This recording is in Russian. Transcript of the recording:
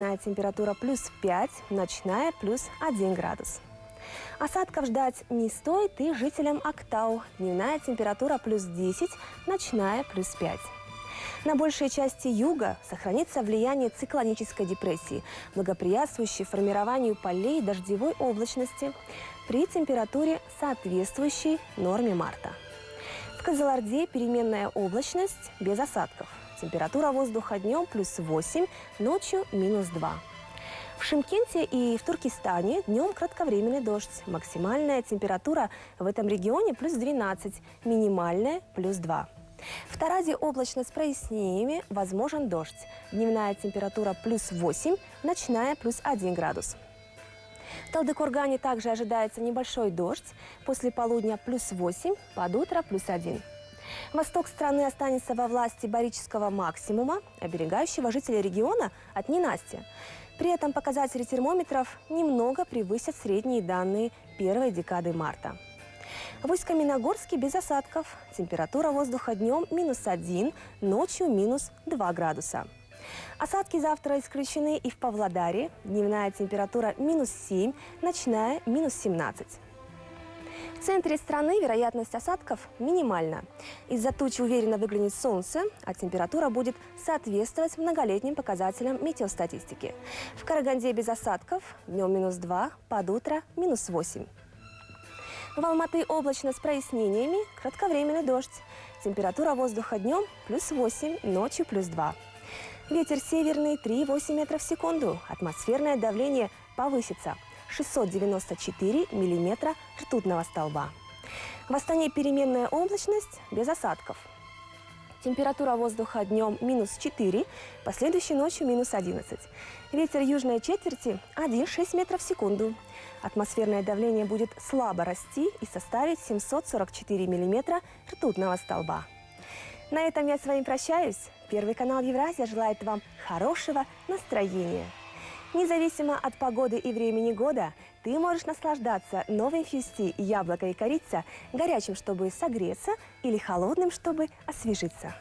Температура плюс 5, ночная плюс 1 градус. Осадков ждать не стоит и жителям Актау. Дневная температура плюс 10, ночная плюс 5. На большей части юга сохранится влияние циклонической депрессии, благоприятствующей формированию полей дождевой облачности при температуре, соответствующей норме марта. В Казаларде переменная облачность без осадков. Температура воздуха днем плюс 8, ночью минус 2. В Шимкенте и в Туркестане днем кратковременный дождь. Максимальная температура в этом регионе плюс 12, минимальная плюс 2. В Таразе облачно с прояснениями, возможен дождь. Дневная температура плюс 8, ночная плюс 1 градус. В Талдыкургане также ожидается небольшой дождь. После полудня плюс 8, под утро плюс 1. Восток страны останется во власти барического максимума, оберегающего жителей региона от ненастья. При этом показатели термометров немного превысят средние данные первой декады марта. В Усть-Каменогорске без осадков. Температура воздуха днем минус 1, ночью минус 2 градуса. Осадки завтра исключены и в Павлодаре. Дневная температура минус 7, ночная минус 17. В центре страны вероятность осадков минимальна. Из-за тучи уверенно выглянет солнце, а температура будет соответствовать многолетним показателям метеостатистики. В Караганде без осадков, днем минус 2, под утро минус 8. В Алматы облачно с прояснениями, кратковременный дождь. Температура воздуха днем плюс 8, ночью плюс 2. Ветер северный 3,8 метров в секунду. Атмосферное давление повысится – 694 миллиметра ртутного столба. В Астане переменная облачность без осадков. Температура воздуха днем минус 4, последующей ночью минус 11. Ветер южной четверти 1,6 метров в секунду. Атмосферное давление будет слабо расти и составить 744 миллиметра ртутного столба. На этом я с вами прощаюсь. Первый канал Евразия желает вам хорошего настроения. Независимо от погоды и времени года, ты можешь наслаждаться новой фьюсти яблоко и корица горячим, чтобы согреться, или холодным, чтобы освежиться.